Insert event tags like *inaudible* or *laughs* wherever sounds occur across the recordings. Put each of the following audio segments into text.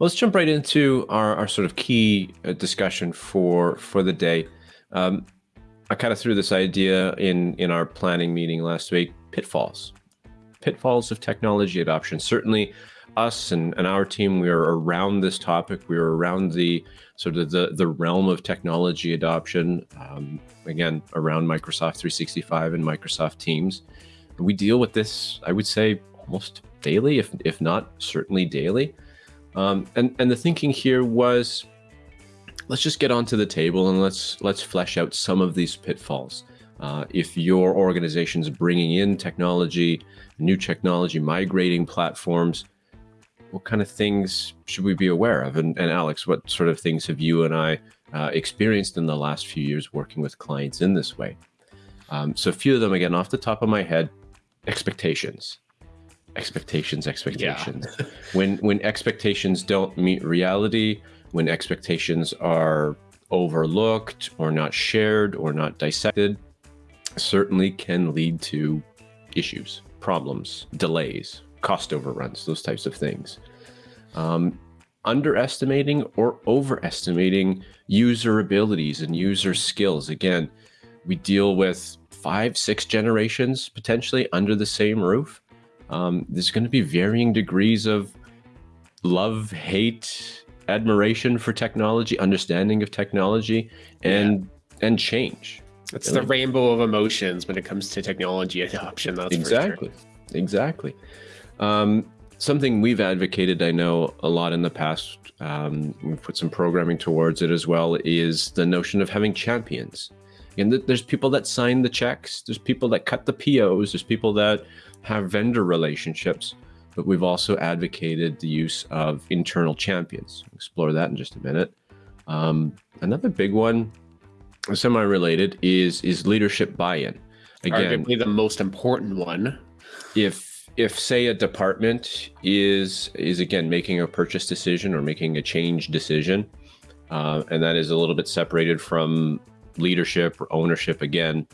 let's jump right into our, our sort of key uh, discussion for for the day. Um, I kind of threw this idea in in our planning meeting last week. Pitfalls, pitfalls of technology adoption. Certainly, us and, and our team, we are around this topic. We are around the sort of the the realm of technology adoption. Um, again, around Microsoft 365 and Microsoft Teams. We deal with this, I would say, almost daily, if if not certainly daily. Um, and and the thinking here was, let's just get onto the table and let's let's flesh out some of these pitfalls. Uh, if your organization is bringing in technology, new technology, migrating platforms, what kind of things should we be aware of? And, and Alex, what sort of things have you and I uh, experienced in the last few years working with clients in this way? Um, so a few of them, again, off the top of my head, expectations expectations expectations. Yeah. when when expectations don't meet reality when expectations are overlooked or not shared or not dissected certainly can lead to issues problems delays cost overruns those types of things. Um, underestimating or overestimating user abilities and user skills. Again we deal with five six generations potentially under the same roof um, there's going to be varying degrees of love, hate, admiration for technology, understanding of technology, and yeah. and change. It's the rainbow of emotions when it comes to technology adoption. That's exactly, sure. exactly. Um, something we've advocated, I know, a lot in the past. Um, we've put some programming towards it as well. Is the notion of having champions. And there's people that sign the checks. There's people that cut the POs. There's people that have vendor relationships, but we've also advocated the use of internal champions. explore that in just a minute. Um, another big one, semi-related, is is leadership buy-in. Again, Arguably the most important one. If if say a department is is again making a purchase decision or making a change decision, uh, and that is a little bit separated from leadership or ownership again,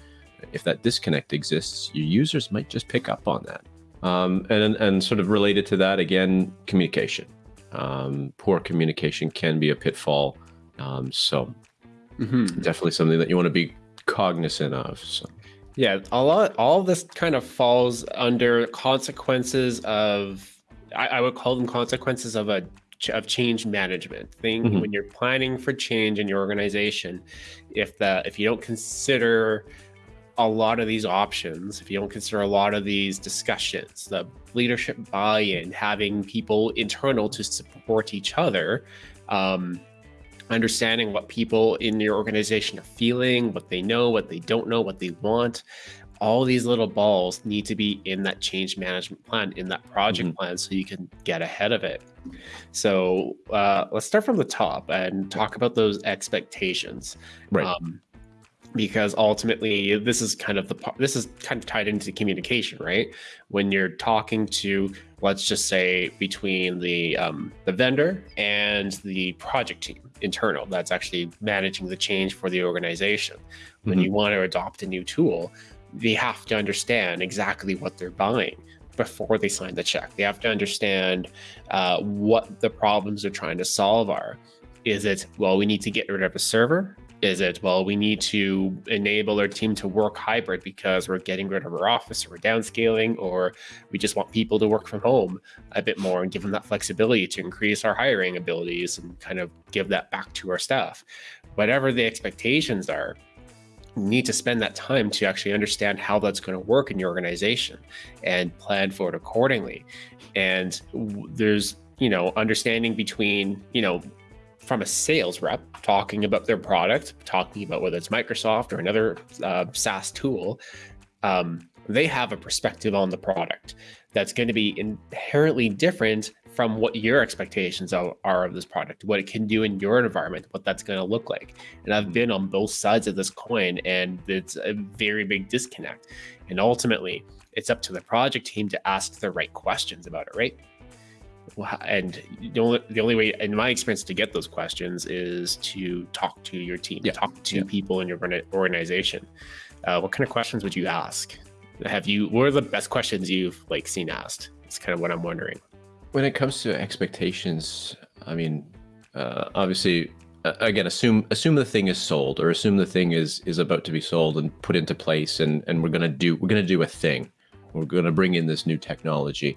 if that disconnect exists, your users might just pick up on that. Um, and, and sort of related to that, again, communication. Um, poor communication can be a pitfall. Um, so mm -hmm. definitely something that you want to be cognizant of. So. Yeah, a lot, all of this kind of falls under consequences of, I, I would call them consequences of a of change management thing mm -hmm. when you're planning for change in your organization if the if you don't consider a lot of these options, if you don't consider a lot of these discussions, the leadership buy-in, having people internal to support each other, um, understanding what people in your organization are feeling, what they know, what they don't know, what they want, all these little balls need to be in that change management plan, in that project mm -hmm. plan, so you can get ahead of it. So uh, let's start from the top and talk about those expectations. Right. Um, because ultimately this is kind of the this is kind of tied into communication right? When you're talking to let's just say between the um, the vendor and the project team internal that's actually managing the change for the organization. When mm -hmm. you want to adopt a new tool they have to understand exactly what they're buying before they sign the check. They have to understand uh, what the problems they're trying to solve are. Is it well we need to get rid of a server is it, well, we need to enable our team to work hybrid because we're getting rid of our office or we're downscaling, or we just want people to work from home a bit more and give them that flexibility to increase our hiring abilities and kind of give that back to our staff. Whatever the expectations are, need to spend that time to actually understand how that's going to work in your organization and plan for it accordingly. And there's, you know, understanding between, you know, from a sales rep talking about their product, talking about whether it's Microsoft or another uh, SaaS tool, um, they have a perspective on the product that's going to be inherently different from what your expectations are, are of this product, what it can do in your environment, what that's going to look like. And I've been on both sides of this coin, and it's a very big disconnect. And ultimately, it's up to the project team to ask the right questions about it, right? And the only, the only way in my experience to get those questions is to talk to your team yeah. talk to yeah. people in your organization uh, what kind of questions would you ask have you what are the best questions you've like seen asked it's kind of what i'm wondering when it comes to expectations I mean, uh, obviously, uh, again, assume assume the thing is sold, or assume the thing is is about to be sold and put into place, and and we're gonna do we're gonna do a thing. We're gonna bring in this new technology.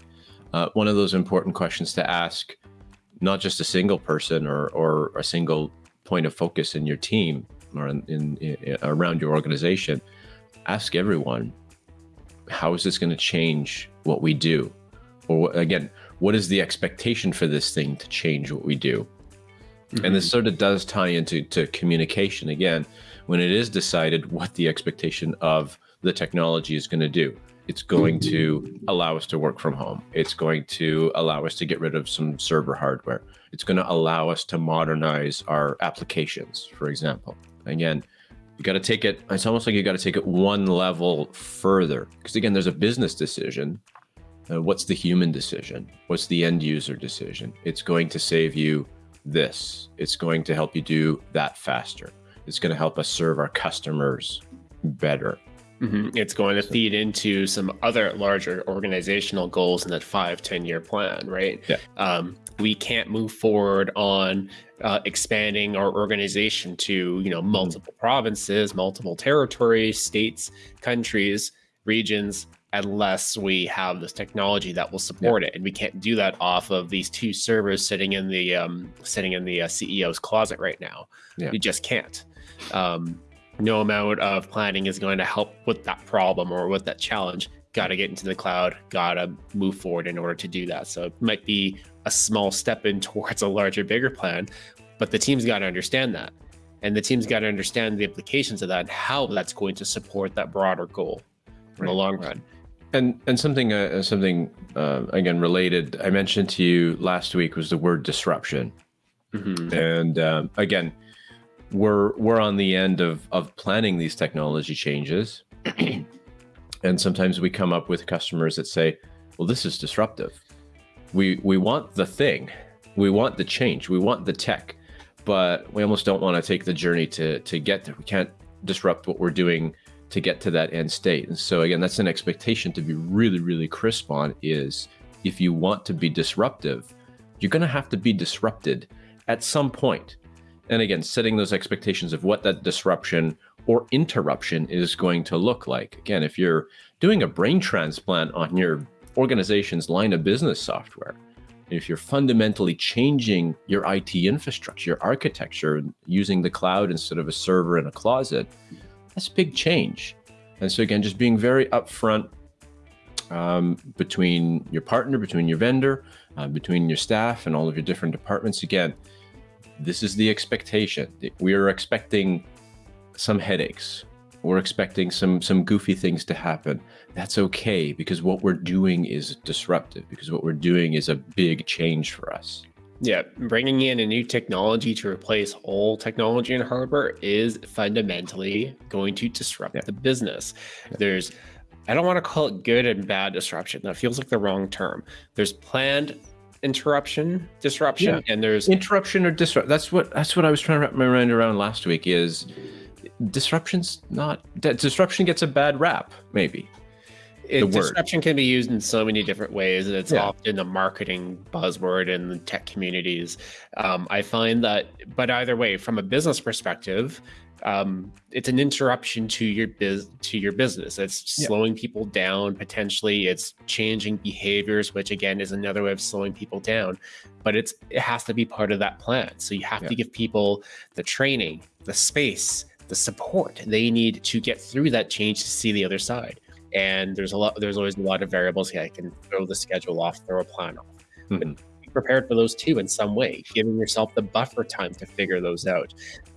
Uh, one of those important questions to ask, not just a single person or or a single point of focus in your team or in, in, in around your organization, ask everyone, how is this going to change what we do? Or again, what is the expectation for this thing to change what we do? Mm-hmm. And this mm-hmm. sort of does tie into to communication again, when it is decided what the expectation of the technology is going to do. It's going to allow us to work from home. It's going to allow us to get rid of some server hardware. It's going to allow us to modernize our applications, for example. Again, you got to take it, it's almost like you got to take it one level further. Because again, there's a business decision. Uh, what's the human decision? What's the end user decision? It's going to save you this. It's going to help you do that faster. It's going to help us serve our customers better. Mm-hmm. It's going to feed into some other larger organizational goals in that five, 10 year plan, right? Yeah. Um, we can't move forward on uh, expanding our organization to, you know, multiple mm-hmm. provinces, multiple territories, states, countries, regions unless we have this technology that will support yeah. it and we can't do that off of these two servers sitting in the um, sitting in the uh, ceo's closet right now yeah. we just can't um, no amount of planning is going to help with that problem or with that challenge. Got to get into the cloud got to move forward in order to do that. So it might be a small step in *laughs* towards a larger bigger plan but the team's got to understand that. And the team's got to understand the implications of that and how that's going to support that broader goal in right. the long run. And and something uh, something uh, again related I mentioned to you last week was the word disruption, mm-hmm. and um, again we're we're on the end of of planning these technology changes, *clears throat* and sometimes we come up with customers that say, "Well, this is disruptive. We we want the thing, we want the change, we want the tech, but we almost don't want to take the journey to to get there. We can't disrupt what we're doing." to get to that end state. And so again, that's an expectation to be really, really crisp on is if you want to be disruptive, you're going to have to be disrupted at some point. And again, setting those expectations of what that disruption or interruption is going to look like. Again, if you're doing a brain transplant on your organization's line of business software, if you're fundamentally changing your IT infrastructure, your architecture, using the cloud instead of a server in a closet, that's a big change. And so again, just being very upfront um, between your partner, between your vendor, uh, between your staff, and all of your different departments. Again, this is the expectation. We are expecting some headaches. We're expecting some some goofy things to happen. That's okay because what we're doing is disruptive. Because what we're doing is a big change for us. Yeah, bringing in a new technology to replace old technology and hardware is fundamentally going to disrupt yeah. the business. Yeah. There's, I don't want to call it good and bad disruption. That feels like the wrong term. There's planned interruption, disruption, yeah. and there's interruption or disrupt. That's what that's what I was trying to wrap my mind around last week. Is disruption's not disruption gets a bad rap, maybe it, disruption can be used in so many different ways, and it's yeah. often a marketing buzzword in the tech communities. Um, I find that, but either way, from a business perspective, um, it's an interruption to your biz to your business. It's yeah. slowing people down potentially. It's changing behaviors, which again is another way of slowing people down. But it's it has to be part of that plan. So you have yeah. to give people the training, the space, the support they need to get through that change to see the other side and there's a lot there's always a lot of variables yeah i can throw the schedule off throw a plan off mm-hmm. Prepared for those too in some way giving yourself the buffer time to figure those out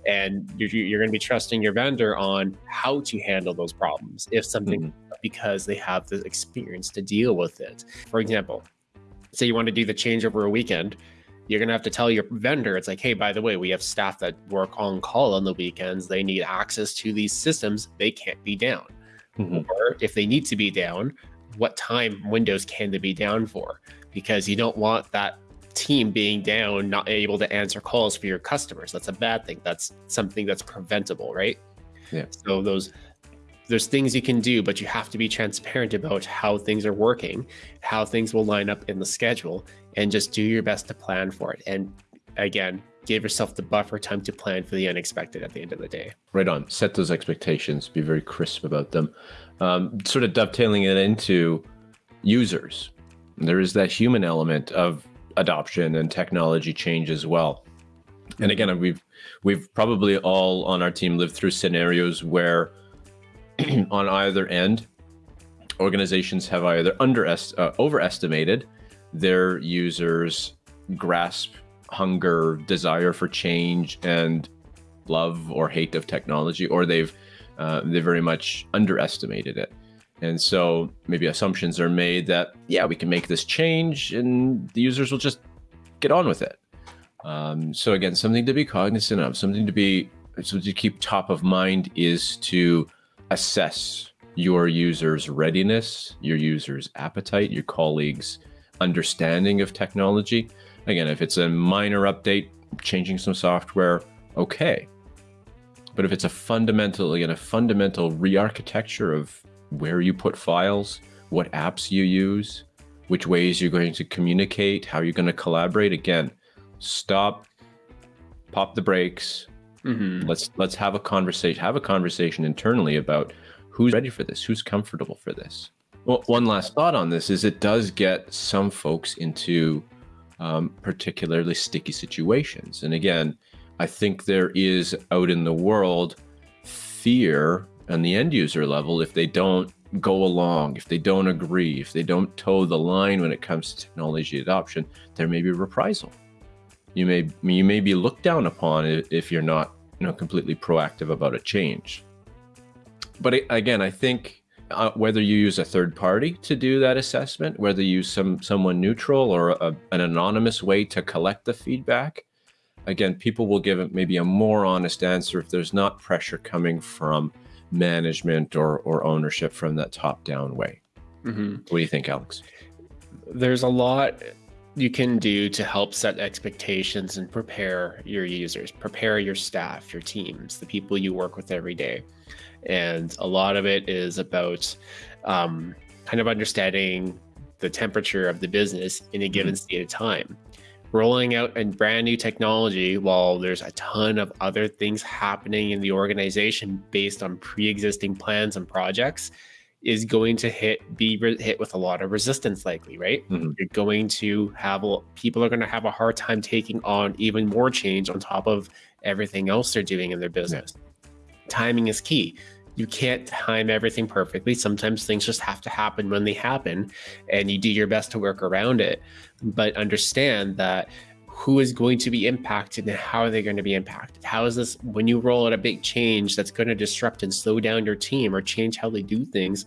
and you're, you're going to be trusting your vendor on how to handle those problems if something mm-hmm. because they have the experience to deal with it for example say you want to do the change over a weekend you're going to have to tell your vendor it's like hey by the way we have staff that work on call on the weekends they need access to these systems they can't be down mm-hmm. or if they need to be down, what time windows can they be down for? Because you don't want that team being down, not able to answer calls for your customers. That's a bad thing. That's something that's preventable, right? Yeah. So those there's things you can do, but you have to be transparent about how things are working, how things will line up in the schedule, and just do your best to plan for it. And again, give yourself the buffer time to plan for the unexpected at the end of the day. Right on. Set those expectations. Be very crisp about them. Um, sort of dovetailing it into users. There is that human element of adoption and technology change as well. And again, we've we've probably all on our team lived through scenarios where *clears throat* on either end organizations have either under uh, overestimated their users grasp hunger desire for change and love or hate of technology or they've uh, they very much underestimated it and so maybe assumptions are made that yeah we can make this change and the users will just get on with it um, so again something to be cognizant of something to be so to keep top of mind is to assess your users' readiness, your users' appetite, your colleagues' understanding of technology. Again, if it's a minor update, changing some software, okay. But if it's a fundamental, again, a fundamental re-architecture of where you put files, what apps you use, which ways you're going to communicate, how you're going to collaborate, again, stop, pop the brakes. Mm-hmm. Let's let's have a conversation. Have a conversation internally about who's ready for this, who's comfortable for this. Well, one last thought on this is it does get some folks into um, particularly sticky situations. And again, I think there is out in the world fear on the end user level if they don't go along, if they don't agree, if they don't toe the line when it comes to technology adoption, there may be reprisal. You may you may be looked down upon if you're not you know completely proactive about a change but again, I think uh, whether you use a third party to do that assessment, whether you use some someone neutral or a, an anonymous way to collect the feedback, again, people will give maybe a more honest answer if there's not pressure coming from management or or ownership from that top down way. Mm-hmm. What do you think, Alex? There's a lot you can do to help set expectations and prepare your users, prepare your staff, your teams, the people you work with every day and a lot of it is about um, kind of understanding the temperature of the business in a given mm-hmm. state of time rolling out a brand new technology while there's a ton of other things happening in the organization based on pre-existing plans and projects is going to hit be hit with a lot of resistance likely right mm-hmm. you're going to have a, people are going to have a hard time taking on even more change on top of everything else they're doing in their business yeah. timing is key you can't time everything perfectly. Sometimes things just have to happen when they happen, and you do your best to work around it. But understand that who is going to be impacted and how are they going to be impacted? How is this when you roll out a big change that's going to disrupt and slow down your team or change how they do things?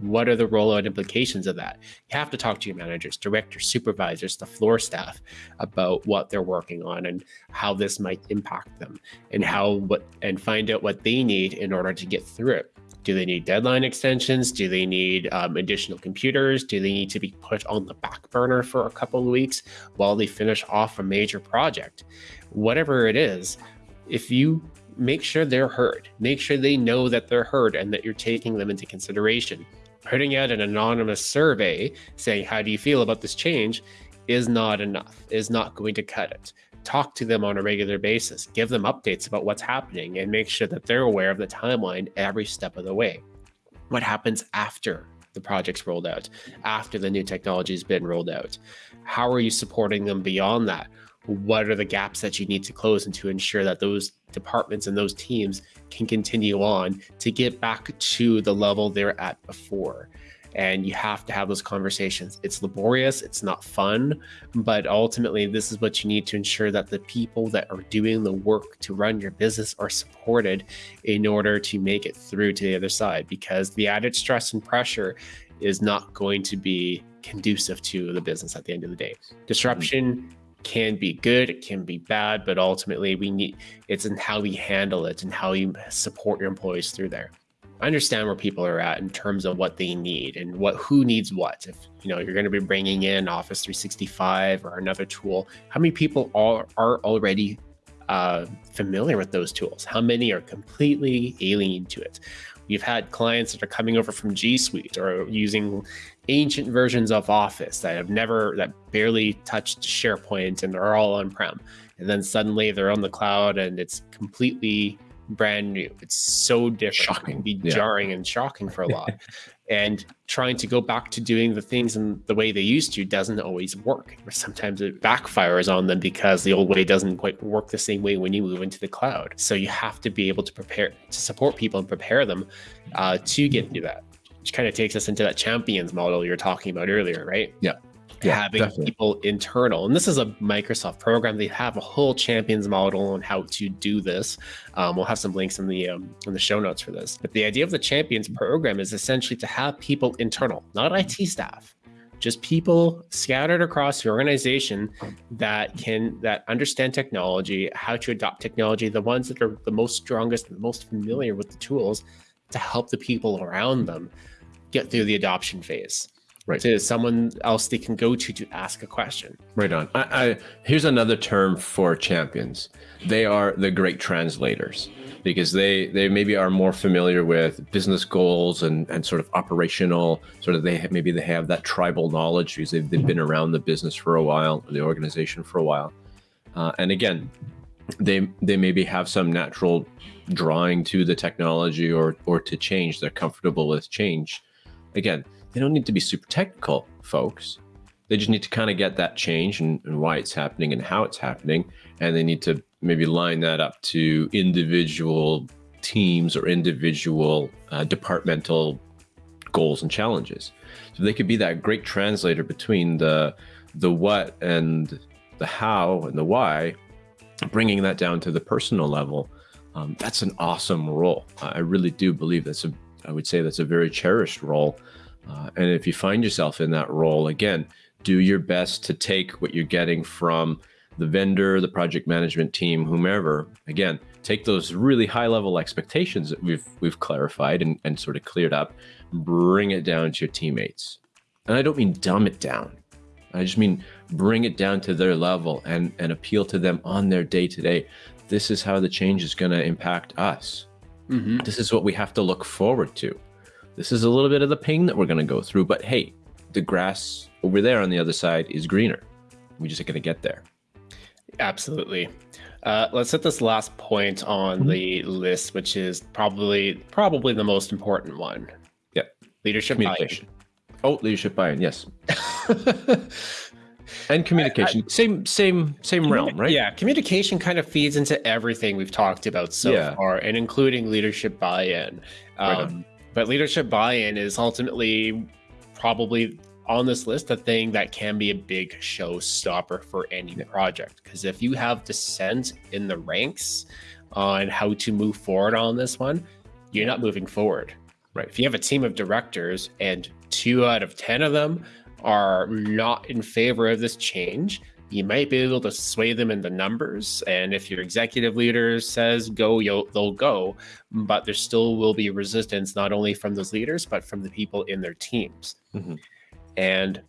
What are the rollout implications of that? You have to talk to your managers, directors, supervisors, the floor staff about what they're working on and how this might impact them and how what and find out what they need in order to get through it. Do they need deadline extensions? Do they need um, additional computers? Do they need to be put on the back burner for a couple of weeks while they finish off a major project? Whatever it is, if you make sure they're heard, make sure they know that they're heard and that you're taking them into consideration putting out an anonymous survey saying, How do you feel about this change? is not enough, is not going to cut it. Talk to them on a regular basis, give them updates about what's happening, and make sure that they're aware of the timeline every step of the way. What happens after the project's rolled out, after the new technology has been rolled out? How are you supporting them beyond that? What are the gaps that you need to close and to ensure that those departments and those teams can continue on to get back to the level they're at before. And you have to have those conversations. It's laborious, it's not fun, but ultimately, this is what you need to ensure that the people that are doing the work to run your business are supported in order to make it through to the other side. Because the added stress and pressure is not going to be conducive to the business at the end of the day. Mm-hmm. Disruption can be good, it can be bad, but ultimately we need it's in how we handle it and how you support your employees through there. I understand where people are at in terms of what they need and what who needs what. If you know you're going to be bringing in Office 365 or another tool, how many people are are already uh, familiar with those tools? How many are completely alien to it? We've had clients that are coming over from G Suite or using ancient versions of Office that have never, that barely touched SharePoint and are all on prem. and then suddenly they're on the cloud and it's completely brand new. It's so different. Shocking. It can be Yeah. jarring and shocking for a lot. *laughs* and trying to go back to doing the things in the way they used to doesn't always work. Or sometimes it backfires on them because the old way doesn't quite work the same way when you move into the cloud. So you have to be able to prepare to support people and prepare them uh, to get through that. Which kind of takes us into that champions model you were talking about earlier, right? Yeah. Yeah, having definitely. people internal. And this is a Microsoft program. They have a whole champions model on how to do this. Um, we'll have some links in the um, in the show notes for this. But the idea of the champions program is essentially to have people internal, not IT staff, just people scattered across your organization that can that understand technology, how to adopt technology, the ones that are the most strongest, the most familiar with the tools, to help the people around them get through the adoption phase Right. to someone else they can go to to ask a question. Right on. I, I here's another term for champions. They are the great translators because they they maybe are more familiar with business goals and and sort of operational sort of they maybe they have that tribal knowledge because they've, they've been around the business for a while, the organization for a while, uh, and again, they they maybe have some natural drawing to the technology or or to change. They're comfortable with change. Again, they don't need to be super technical, folks. They just need to kind of get that change and, and why it's happening and how it's happening and they need to maybe line that up to individual teams or individual uh, departmental goals and challenges. So they could be that great translator between the the what and the how and the why bringing that down to the personal level. Um, that's an awesome role. I I really do believe that's a i would say that's a very cherished role uh, and if you find yourself in that role again do your best to take what you're getting from the vendor, the project management team, whomever. Again, take those really high level expectations that we've we've clarified and, and sort of cleared up, bring it down to your teammates. And I don't mean dumb it down. I just mean bring it down to their level and, and appeal to them on their day to day. This is how the change is going to impact us. Mm-hmm. This is what we have to look forward to. This is a little bit of the pain that we're going to go through, but hey, the grass over there on the other side is greener. We just are going to get there. Absolutely. Uh, let's hit this last point on Mhm. the list, which is probably probably the most important one. Yeah. leadership Communication. Oh, leadership buy-in, yes, buy-in. *laughs* and communication. same, same, same realm, right? Yeah, communication kind of feeds into everything we've talked about so Yeah. far, and including leadership buy-in. Right Um, but leadership buy-in is ultimately probably on this list a thing that can be a big showstopper for any Yeah. project. Because if you have dissent in the ranks on how to move forward on this one, you're not moving forward. Right. If you have a team of directors and two out of 10 of them are not in favor of this change, you might be able to sway them in the numbers. And if your executive leader says go, you'll, they'll go. But there still will be resistance, not only from those leaders, but from the people in their teams. Mhm. And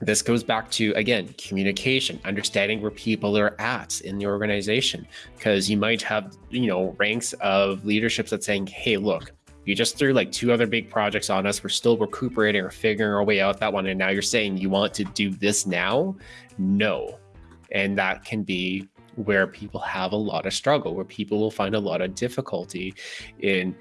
this goes back to, again, communication, understanding where people are at in the organization. Because you might have, you know, ranks of leaderships that saying, hey, look, you just threw like two other big projects on us. We're still recuperating or figuring our way out that one. And now you're saying you want to do this now? No. And that can be where people have a lot of struggle, where people will find a lot of difficulty in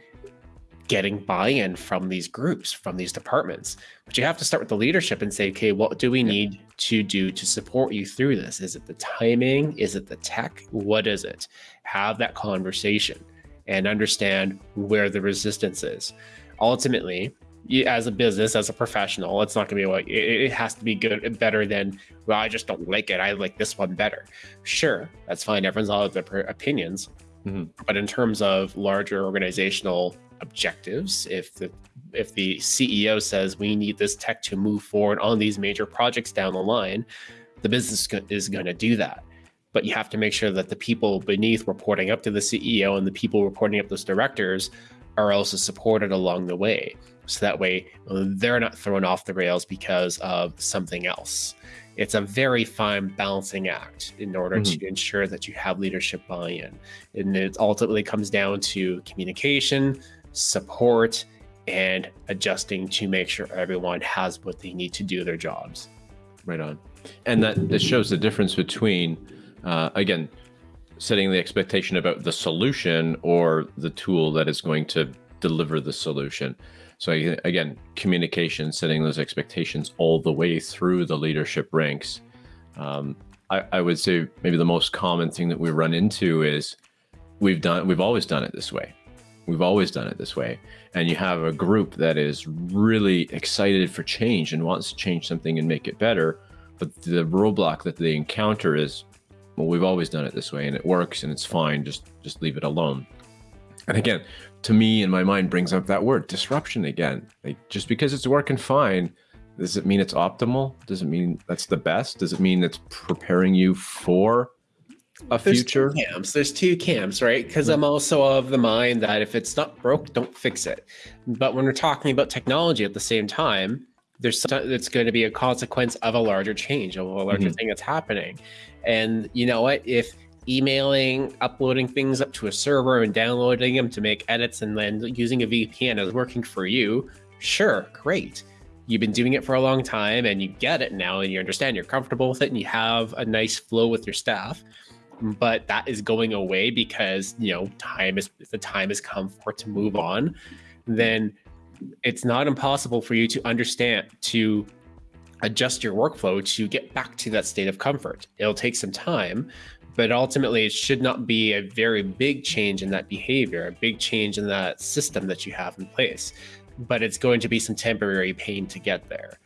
getting buy-in from these groups, from these departments. But you have to start with the leadership and say, okay, what do we need to do to support you through this? Is it the timing? Is it the tech? What is it? Have that conversation and understand where the resistance is. Ultimately, you, as a business, as a professional, it's not going to be like it, it has to be good, better than well. I just don't like it. I like this one better. Sure, that's fine. Everyone's all have their opinions, Mhm. but in terms of larger organizational objectives, if the if the CEO says we need this tech to move forward on these major projects down the line, the business is going to do that but you have to make sure that the people beneath reporting up to the CEO and the people reporting up those directors are also supported along the way. So that way they're not thrown off the rails because of something else. It's a very fine balancing act in order to mm-hmm. ensure that you have leadership buy in. And it ultimately comes down to communication, support, and adjusting to make sure everyone has what they need to do their jobs. Right on. And that, that shows the difference between uh, again, setting the expectation about the solution or the tool that is going to deliver the solution. So again, communication, setting those expectations all the way through the leadership ranks. Um, I, I would say maybe the most common thing that we run into is we've done we've always done it this way. We've always done it this way. And you have a group that is really excited for change and wants to change something and make it better. But the roadblock that they encounter is, well, we've always done it this way and it works and it's fine. Just just leave it alone. And again, to me in my mind brings up that word disruption again. Like just because it's working fine, does it mean it's optimal? Does it mean that's the best? Does it mean it's preparing you for a There's future? Two camps. There's two camps, right? Because I'm mm-hmm. also of the mind that if it's not broke, don't fix it. But when we're talking about technology at the same time, there's it's going to be a consequence of a larger change, of a larger mm-hmm. thing that's happening. And you know what? If emailing, uploading things up to a server and downloading them to make edits and then using a VPN is working for you, sure, great. You've been doing it for a long time and you get it now and you understand you're comfortable with it and you have a nice flow with your staff. But that is going away because, you know, time is the time has come for it to move on. Then it's not impossible for you to understand to adjust your workflow to get back to that state of comfort. It'll take some time, but ultimately it should not be a very big change in that behavior, a big change in that system that you have in place. But it's going to be some temporary pain to get there.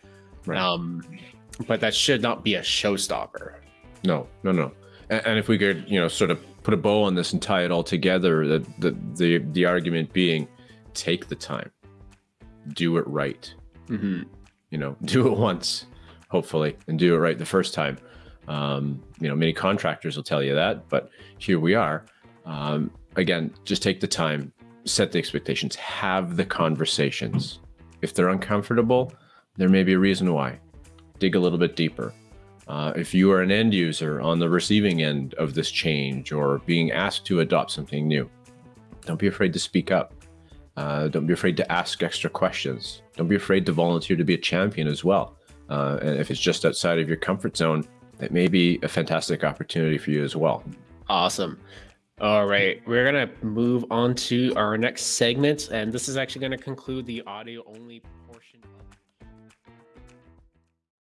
Right. Um, but that should not be a showstopper. No, no, no. And, and, if we could, you know, sort of put a bow on this and tie it all together, the the the, the argument being, take the time, do it right. Mm-hmm. You know, *laughs* do it once, hopefully, and do it right the first time. Um, you know, many contractors will tell you that, but here we are. Um, again, just take the time, set the expectations, have the conversations. If they're uncomfortable, there may be a reason why. Dig a little bit deeper. Uh, if you are an end user on the receiving end of this change or being asked to adopt something new, don't be afraid to speak up. Uh, don't be afraid to ask extra questions. Don't be afraid to volunteer to be a champion as well. Uh, and if it's just outside of your comfort zone, it may be a fantastic opportunity for you as well. Awesome. All right, we're going to move on to our next segment, and this is actually going to conclude the audio only.